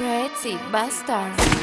Pretty bastard.